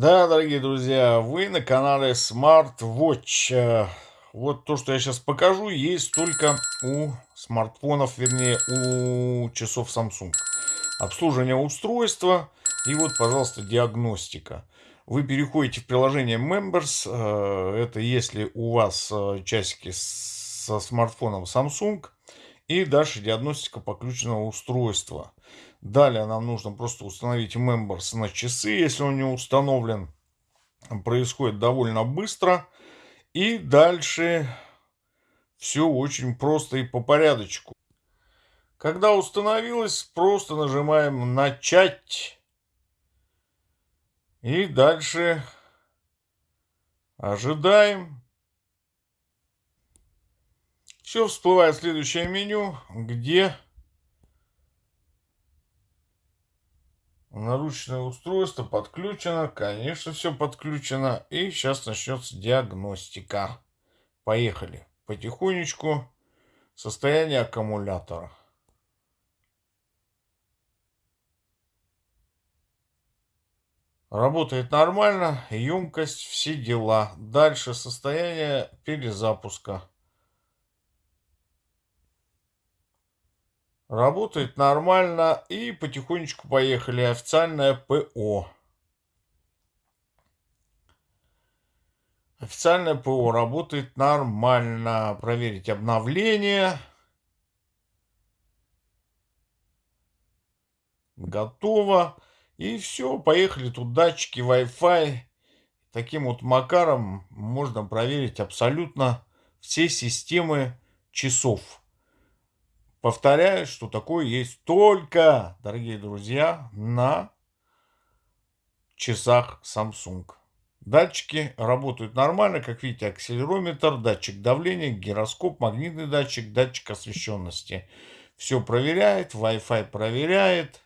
Да, дорогие друзья, вы на канале Smart Watch. Э, вот то, что я сейчас покажу, есть только у смартфонов, вернее, у часов Samsung. Обслуживание устройства и вот, пожалуйста, диагностика. Вы переходите в приложение Members. Э, это если у вас э, часики со смартфоном Samsung. И дальше диагностика подключенного устройства. Далее нам нужно просто установить Members на часы, если он не установлен. Происходит довольно быстро. И дальше все очень просто и по порядочку. Когда установилось, просто нажимаем «Начать». И дальше ожидаем. Все, всплывает следующее меню, где наручное устройство подключено. Конечно, все подключено. И сейчас начнется диагностика. Поехали. Потихонечку. Состояние аккумулятора. Работает нормально, емкость, все дела. Дальше состояние перезапуска. Работает нормально. И потихонечку поехали. Официальное ПО. Официальное ПО работает нормально. Проверить обновление. Готово. И все, поехали. Тут датчики Wi-Fi. Таким вот макаром можно проверить абсолютно все системы часов. Повторяю, что такое есть только, дорогие друзья, на часах Samsung. Датчики работают нормально, как видите, акселерометр, датчик давления, гироскоп, магнитный датчик, датчик освещенности. Все проверяет, Wi-Fi проверяет.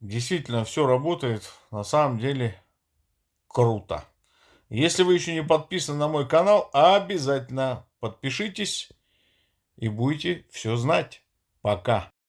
Действительно, все работает на самом деле круто. Если вы еще не подписаны на мой канал, обязательно подпишитесь и будете все знать. Пока.